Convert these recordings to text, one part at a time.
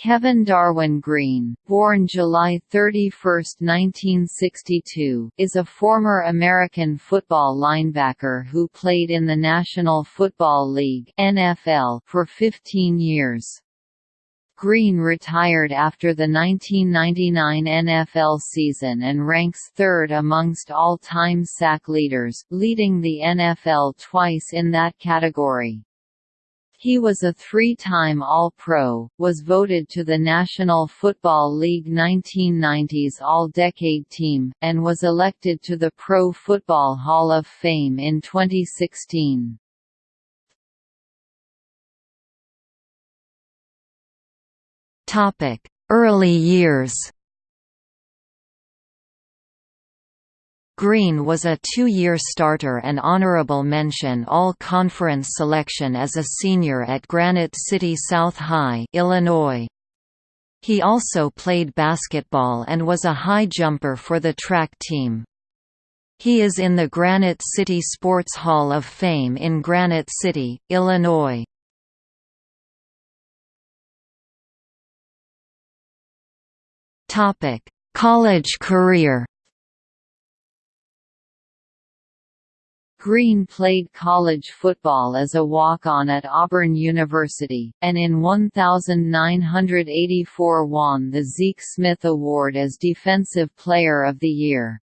Kevin Darwin Greene, born July 31, 1962, is a former American football linebacker who played in the National Football League (NFL) for 15 years. Greene retired after the 1999 NFL season and ranks third amongst all-time sack leaders, leading the NFL twice in that category. He was a three-time All-Pro, was voted to the National Football League 1990s All-Decade Team, and was elected to the Pro Football Hall of Fame in 2016. Early years Greene was a two-year starter and honorable mention All-Conference selection as a senior at Granite City South High Illinois. He also played basketball and was a high jumper for the track team. He is in the Granite City Sports Hall of Fame in Granite City, Illinois. College career Greene played college football as a walk-on at Auburn University, and in 1984 won the Zeke Smith Award as Defensive Player of the Year.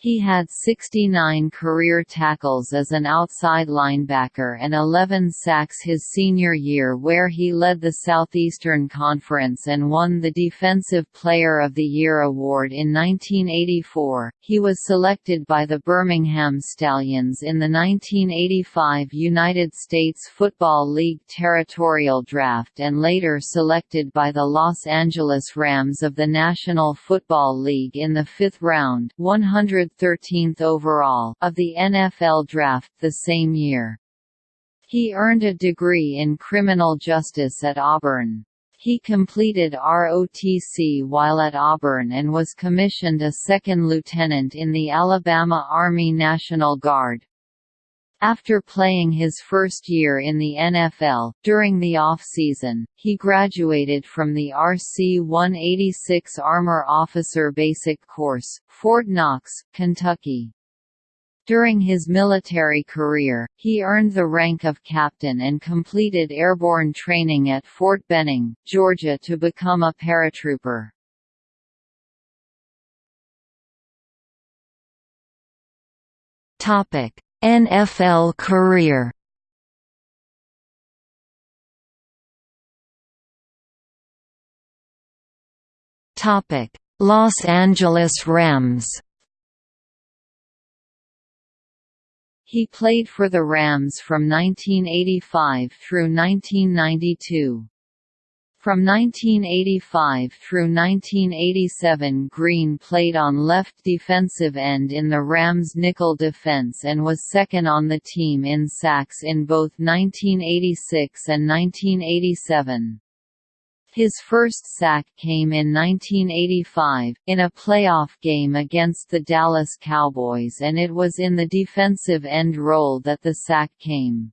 He had 69 career tackles as an outside linebacker and 11 sacks his senior year where he led the Southeastern Conference and won the Defensive Player of the Year award in 1984. He was selected by the Birmingham Stallions in the 1985 United States Football League Territorial Draft and later selected by the Los Angeles Rams of the National Football League in the fifth round 100 13th overall of the NFL Draft the same year. He earned a degree in criminal justice at Auburn. He completed ROTC while at Auburn and was commissioned a second lieutenant in the Alabama Army National Guard. After playing his first year in the NFL, during the off-season, he graduated from the RC-186 Armor Officer Basic Course, Fort Knox, Kentucky. During his military career, he earned the rank of captain and completed airborne training at Fort Benning, Georgia to become a paratrooper. Topic: NFL career Topic: Los Angeles Rams. He played for the Rams from 1985 through 1992. From 1985 through 1987 Greene played on left defensive end in the Rams' nickel defense and was second on the team in sacks in both 1986 and 1987. His first sack came in 1985, in a playoff game against the Dallas Cowboys and it was in the defensive end role that the sack came.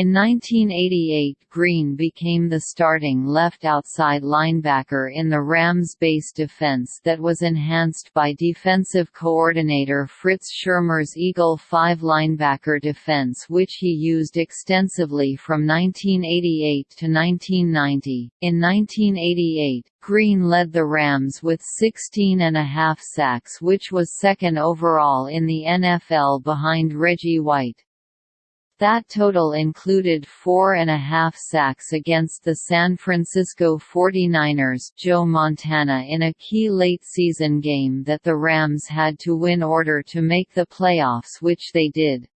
In 1988 Greene became the starting left outside linebacker in the Rams' base defense that was enhanced by defensive coordinator Fritz Shurmur's Eagle 5 linebacker defense which he used extensively from 1988 to 1990. In 1988, Greene led the Rams with 16 and a half sacks which was second overall in the NFL behind Reggie White. That total included four and a half sacks against the San Francisco 49ers Joe Montana in a key late-season game that the Rams had to win order to make the playoffs which they did.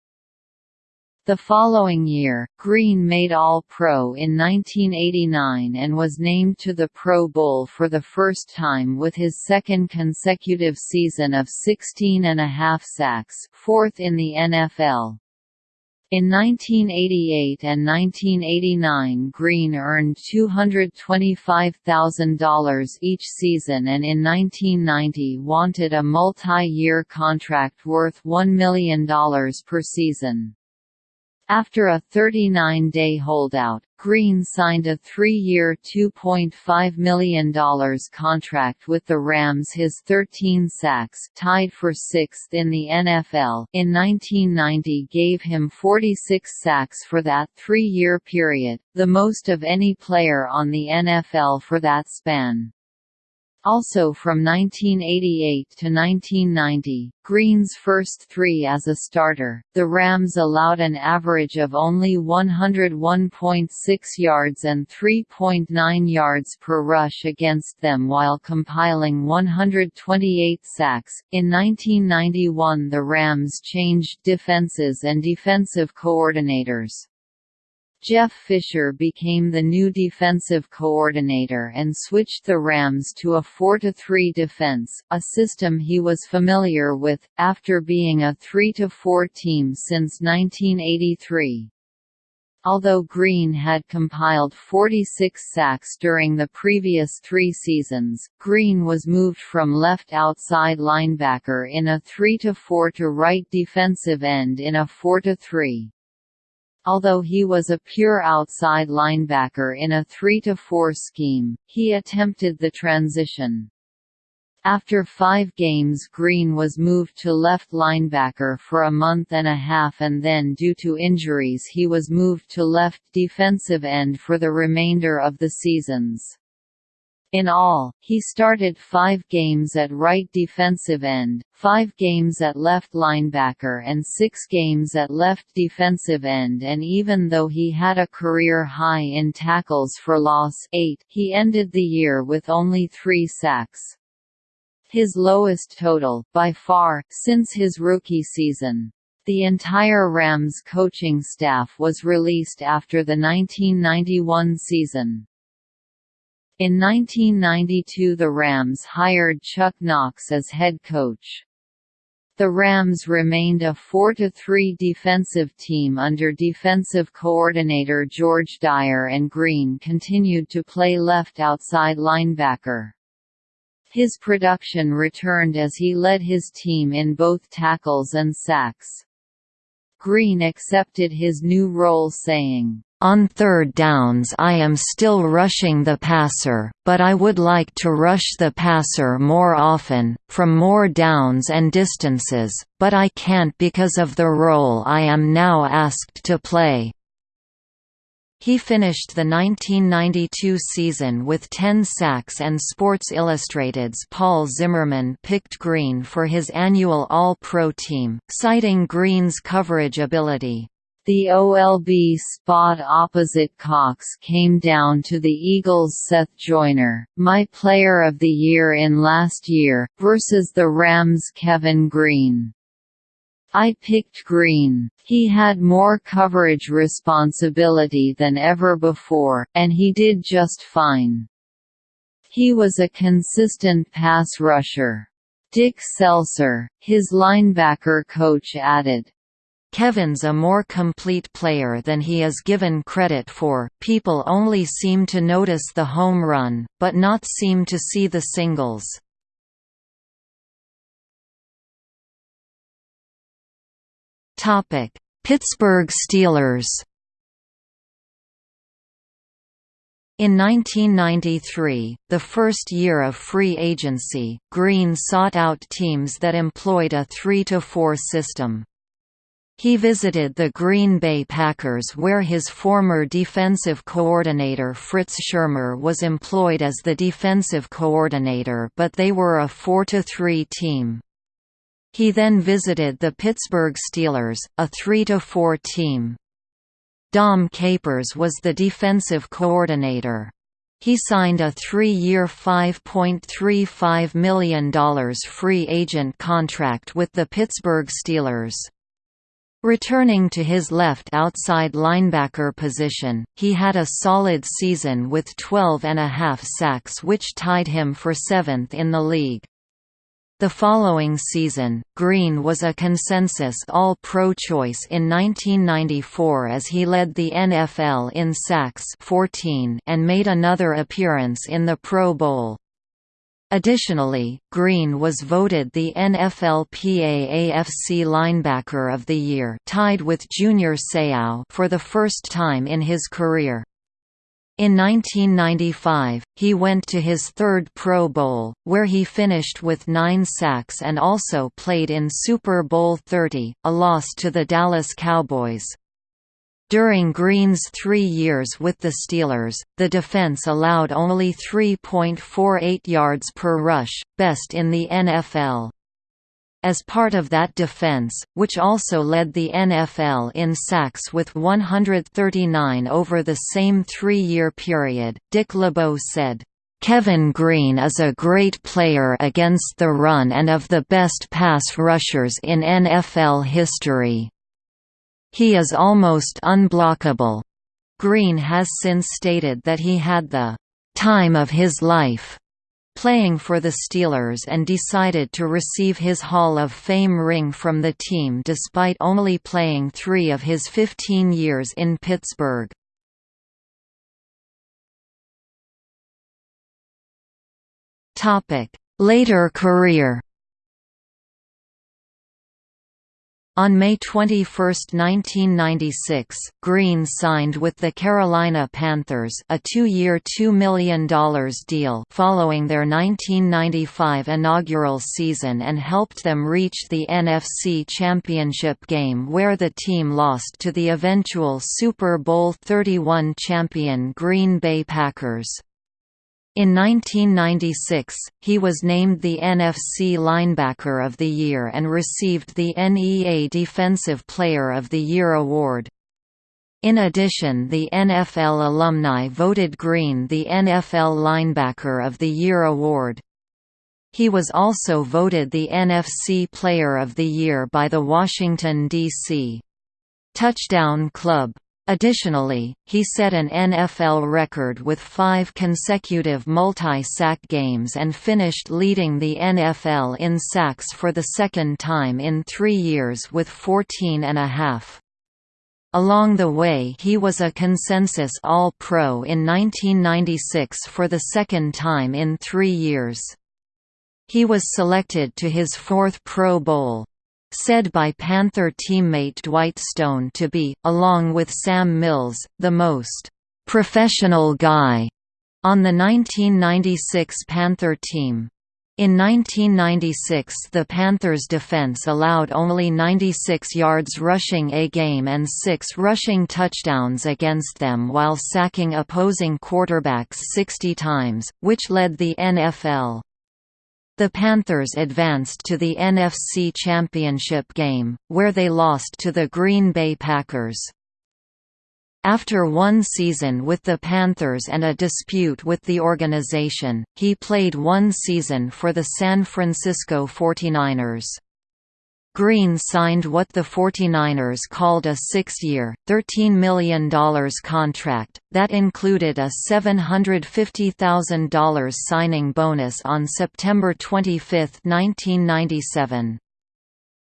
The following year, Greene made All-Pro in 1989 and was named to the Pro Bowl for the first time with his second consecutive season of 16 and a half sacks fourth in the NFL. In 1988 and 1989 Greene earned $225,000 each season and in 1990 wanted a multi-year contract worth $1 million per season. After a 39-day holdout, Greene signed a three-year $2.5 million contract with the Rams his 13 sacks tied for sixth in the NFL in 1990 gave him 46 sacks for that three-year period, the most of any player on the NFL for that span. Also from 1988 to 1990, Greene's first three as a starter, the Rams allowed an average of only 101.6 yards and 3.9 yards per rush against them while compiling 128 sacks. In 1991, the Rams changed defenses and defensive coordinators. Jeff Fisher became the new defensive coordinator and switched the Rams to a 4-3 defense, a system he was familiar with, after being a 3-4 team since 1983. Although Greene had compiled 46 sacks during the previous three seasons, Greene was moved from left outside linebacker in a 3-4 to right defensive end in a 4-3. Although he was a pure outside linebacker in a 3-4 scheme, he attempted the transition. After five games Greene was moved to left linebacker for a month and a half and then due to injuries he was moved to left defensive end for the remainder of the seasons. In all, he started five games at right defensive end, five games at left linebacker and six games at left defensive end and even though he had a career high in tackles for loss eight, he ended the year with only three sacks. His lowest total, by far, since his rookie season. The entire Rams coaching staff was released after the 1991 season. In 1992 the Rams hired Chuck Knox as head coach. The Rams remained a 4-3 defensive team under defensive coordinator George Dyer and Greene continued to play left outside linebacker. His production returned as he led his team in both tackles and sacks. Greene accepted his new role saying, on third downs I am still rushing the passer, but I would like to rush the passer more often, from more downs and distances, but I can't because of the role I am now asked to play. He finished the 1992 season with 10 sacks and Sports Illustrated's Paul Zimmerman picked Greene for his annual All-Pro team, citing Greene's coverage ability. The OLB spot opposite Cox came down to the Eagles' Seth Joyner, my Player of the Year in last year, versus the Rams' Kevin Greene. I picked Greene. He had more coverage responsibility than ever before, and he did just fine. He was a consistent pass rusher. Dick Selcer, his linebacker coach added, Kevin's a more complete player than he is given credit for. People only seem to notice the home run, but not seem to see the singles. Topic: Pittsburgh Steelers. In 1993, the first year of free agency, Greene sought out teams that employed a 3-4 system. He visited the Green Bay Packers where his former defensive coordinator Fritz Shurmur was employed as the defensive coordinator but they were a 4–3 team. He then visited the Pittsburgh Steelers, a 3–4 team. Dom Capers was the defensive coordinator. He signed a three-year $5.35 million free agent contract with the Pittsburgh Steelers. Returning to his left outside linebacker position, he had a solid season with 12 and a half sacks which tied him for seventh in the league. The following season, Greene was a consensus All-Pro choice in 1994 as he led the NFL in sacks 14 and made another appearance in the Pro Bowl. Additionally, Greene was voted the NFLPA AFC Linebacker of the Year tied with Junior Seau for the first time in his career. In 1995, he went to his third Pro Bowl, where he finished with nine sacks and also played in Super Bowl XXX, a loss to the Dallas Cowboys. During Greene's three years with the Steelers, the defense allowed only 3.48 yards per rush, best in the NFL. As part of that defense, which also led the NFL in sacks with 139 over the same three-year period, Dick LeBeau said, Kevin Greene is a great player against the run and of the best pass rushers in NFL history. He is almost unblockable. Greene has since stated that he had the time of his life playing for the Steelers and decided to receive his Hall of Fame ring from the team despite only playing three of his 15 years in Pittsburgh. Later career On May 21, 1996, Greene signed with the Carolina Panthers a two-year $2 million deal following their 1995 inaugural season and helped them reach the NFC Championship game where the team lost to the eventual Super Bowl XXXI champion Green Bay Packers. In 1996, he was named the NFC Linebacker of the Year and received the NEA Defensive Player of the Year award. In addition the NFL alumni voted Greene the NFL Linebacker of the Year award. He was also voted the NFC Player of the Year by the Washington, D.C. Touchdown Club. Additionally, he set an NFL record with five consecutive multi-sack games and finished leading the NFL in sacks for the second time in three years with 14 and a half. Along the way he was a consensus All-Pro in 1996 for the second time in three years. He was selected to his fourth Pro Bowl said by Panther teammate Dwight Stone to be, along with Sam Mills, the most «professional guy» on the 1996 Panther team. In 1996 the Panthers' defense allowed only 96 yards rushing a game and six rushing touchdowns against them while sacking opposing quarterbacks 60 times, which led the NFL. The Panthers advanced to the NFC Championship game, where they lost to the Green Bay Packers. After one season with the Panthers and a dispute with the organization, he played one season for the San Francisco 49ers. Greene signed what the 49ers called a six-year, $13 million contract, that included a $750,000 signing bonus on September 25, 1997.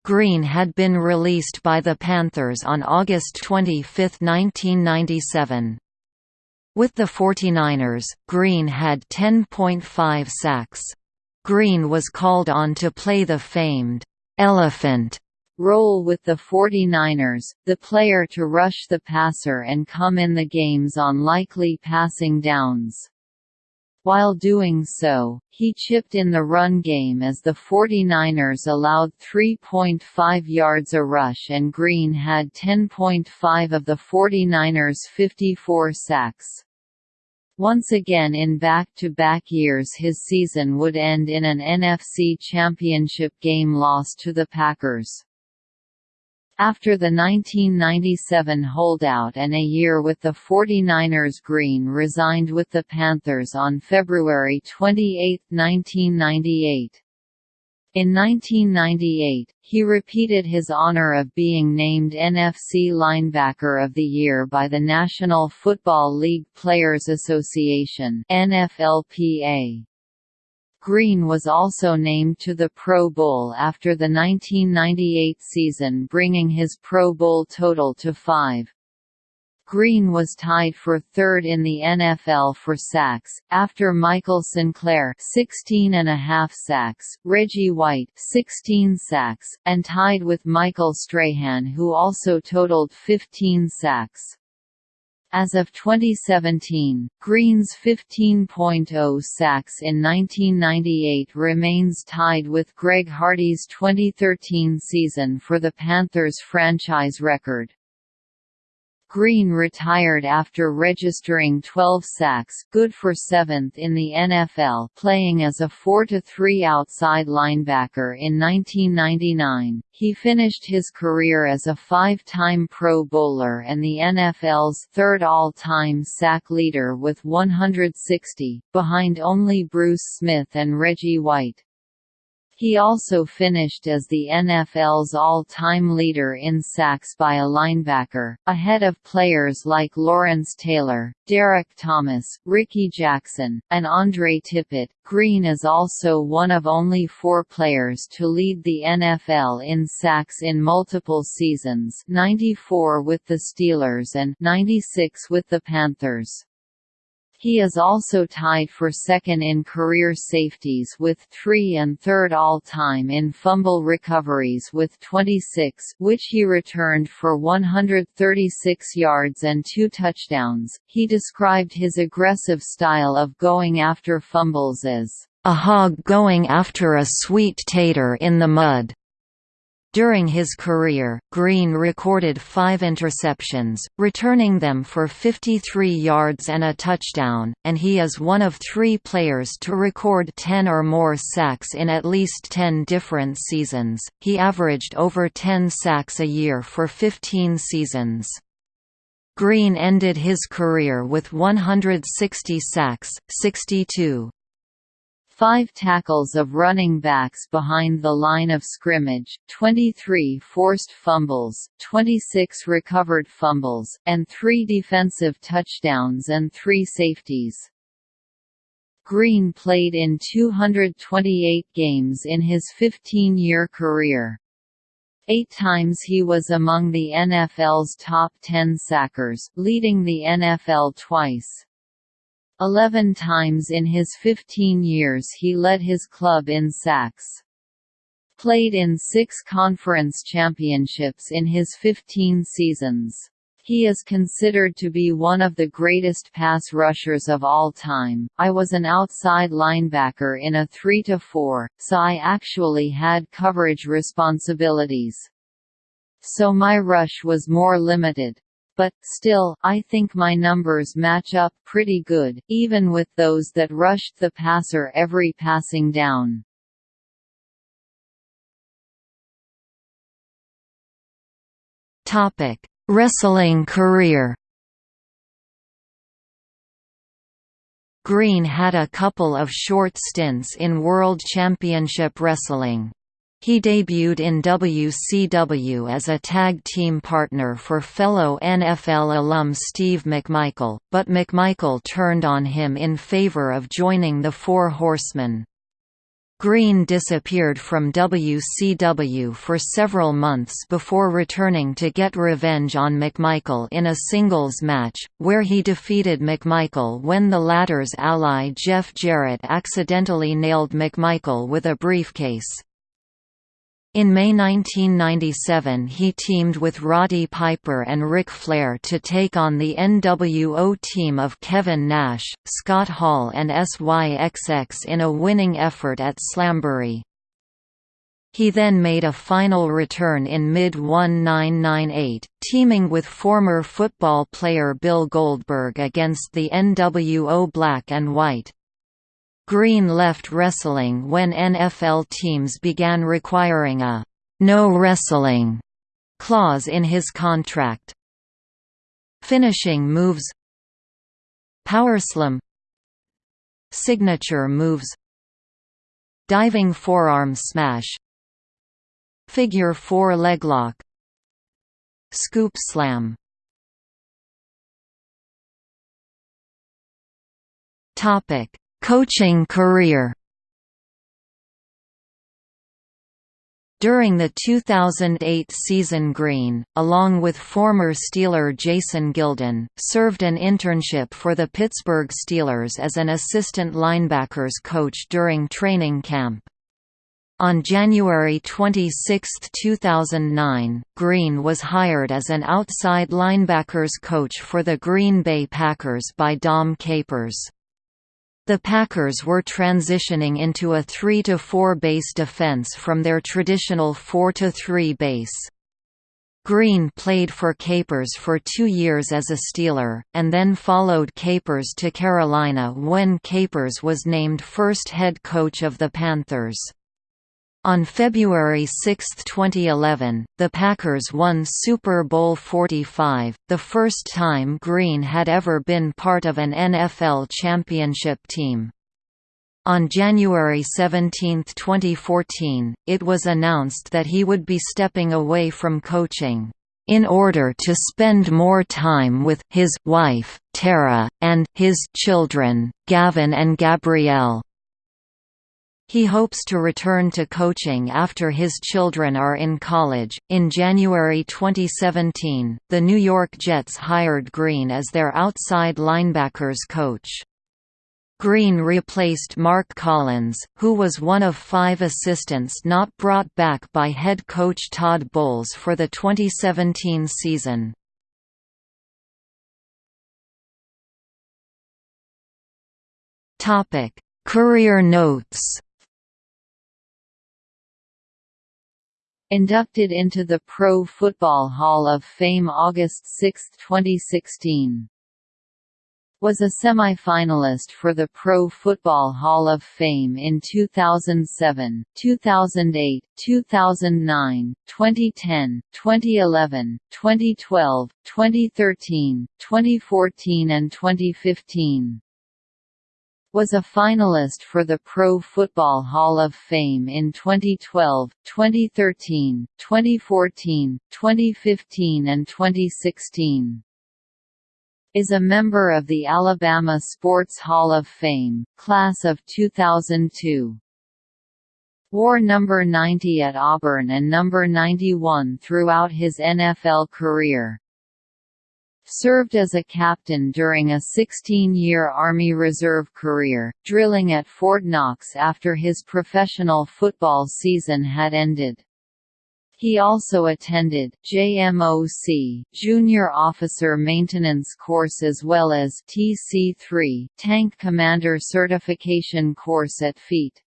Greene had been released by the Panthers on August 25, 1997. With the 49ers, Greene had 10.5 sacks. Greene was called on to play the famed elephant role with the 49ers, the player to rush the passer and come in the games on likely passing downs. While doing so, he chipped in the run game as the 49ers allowed 3.5 yards a rush and Greene had 10.5 of the 49ers' 54 sacks. Once again in back-to-back -back years his season would end in an NFC Championship game loss to the Packers. After the 1997 holdout and a year with the 49ers Greene resigned with the Panthers on February 28, 1998. In 1998, he repeated his honor of being named NFC Linebacker of the Year by the National Football League Players Association NFLPA. Greene was also named to the Pro Bowl after the 1998 season bringing his Pro Bowl total to five. Greene was tied for third in the NFL for sacks, after Michael Sinclair 16 and a half sacks, Reggie White 16 sacks, and tied with Michael Strahan who also totaled 15 sacks. As of 2017, Greene's 15.0 sacks in 1998 remains tied with Greg Hardy's 2013 season for the Panthers franchise record. Greene retired after registering 12 sacks good for seventh in the NFL playing as a 4-3 outside linebacker in 1999. He finished his career as a five-time Pro Bowler and the NFL's third all-time sack leader with 160, behind only Bruce Smith and Reggie White. He also finished as the NFL's all-time leader in sacks by a linebacker, ahead of players like Lawrence Taylor, Derrick Thomas, Rickey Jackson, and Andre Tippett. Greene is also one of only four players to lead the NFL in sacks in multiple seasons 94 with the Steelers and 96 with the Panthers. He is also tied for second in career safeties with three and third all-time in fumble recoveries with 26 which he returned for 136 yards and two touchdowns. He described his aggressive style of going after fumbles as a hog going after a sweet tater in the mud. During his career, Greene recorded five interceptions, returning them for 53 yards and a touchdown, and he is one of three players to record 10 or more sacks in at least 10 different seasons. He averaged over 10 sacks a year for 15 seasons. Greene ended his career with 160 sacks, 62 5 tackles of running backs behind the line of scrimmage, 23 forced fumbles, 26 recovered fumbles, and 3 defensive touchdowns and 3 safeties. Greene played in 228 games in his 15-year career. Eight times he was among the NFL's top 10 sackers, leading the NFL twice. Eleven times in his 15 years he led his club in sacks. Played in six conference championships in his 15 seasons. He is considered to be one of the greatest pass rushers of all time. I was an outside linebacker in a 3 to 4, so I actually had coverage responsibilities. So my rush was more limited but, still, I think my numbers match up pretty good, even with those that rushed the passer every passing down. Wrestling career Greene had a couple of short stints in World Championship Wrestling. He debuted in WCW as a tag team partner for fellow NFL alum Steve McMichael, but McMichael turned on him in favor of joining the Four Horsemen. Greene disappeared from WCW for several months before returning to get revenge on McMichael in a singles match, where he defeated McMichael when the latter's ally Jeff Jarrett accidentally nailed McMichael with a briefcase. In May 1997 he teamed with Roddy Piper and Ric Flair to take on the NWO team of Kevin Nash, Scott Hall and SYXX in a winning effort at Slamboree. He then made a final return in mid-1998, teaming with former football player Bill Goldberg against the NWO Black and White. Greene left wrestling when NFL teams began requiring a «no wrestling» clause in his contract. Finishing moves. Powerslam Signature moves. Diving forearm smash. Figure 4 leglock Scoop slam. Topic Coaching career During the 2008 season Greene, along with former Steeler Jason Gildon, served an internship for the Pittsburgh Steelers as an assistant linebackers coach during training camp. On January 26, 2009, Greene was hired as an outside linebackers coach for the Green Bay Packers by Dom Capers. The Packers were transitioning into a 3–4 base defense from their traditional 4–3 base. Greene played for Capers for two years as a Steeler, and then followed Capers to Carolina when Capers was named first head coach of the Panthers. On February 6, 2011, the Packers won Super Bowl 45, the first time Greene had ever been part of an NFL championship team. On January 17, 2014, it was announced that he would be stepping away from coaching, "...in order to spend more time with his wife, Tara, and his children, Gavin and Gabrielle." He hopes to return to coaching after his children are in college. In January 2017, the New York Jets hired Greene as their outside linebackers coach. Greene replaced Mark Collins, who was one of five assistants not brought back by head coach Todd Bowles for the 2017 season. Career notes Inducted into the Pro Football Hall of Fame August 6, 2016. Was a semi-finalist for the Pro Football Hall of Fame in 2007, 2008, 2009, 2010, 2011, 2012, 2013, 2014 and 2015 was a finalist for the Pro Football Hall of Fame in 2012, 2013, 2014, 2015 and 2016. Is a member of the Alabama Sports Hall of Fame, class of 2002. Wore number 90 at Auburn and number 91 throughout his NFL career served as a captain during a 16-year Army Reserve career, drilling at Fort Knox after his professional football season had ended. He also attended JMOC Junior Officer Maintenance Course as well as TC3 Tank Commander Certification Course at FEET.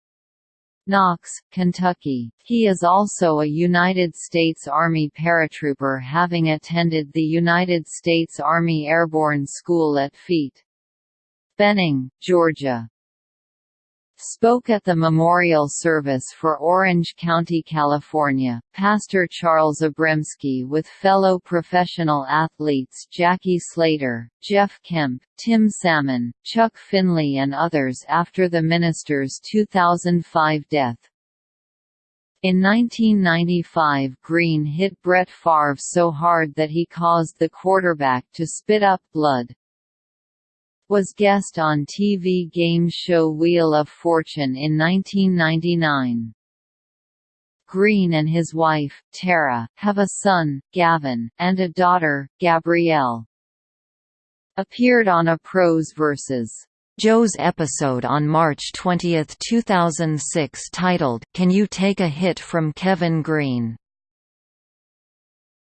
Knox, Kentucky. He is also a United States Army paratrooper having attended the United States Army Airborne School at FEET. Benning, Georgia spoke at the memorial service for Orange County, California. Pastor Charles Abramsky with fellow professional athletes Jackie Slater, Jeff Kemp, Tim Salmon, Chuck Finley and others after the minister's 2005 death. In 1995 Greene hit Brett Favre so hard that he caused the quarterback to spit up blood was guest on TV game show Wheel of Fortune in 1999. Greene and his wife, Tara, have a son, Gavin, and a daughter, Gabrielle. Appeared on a Pros vs. Joe's episode on March 20, 2006 titled, Can You Take a Hit from Kevin Greene?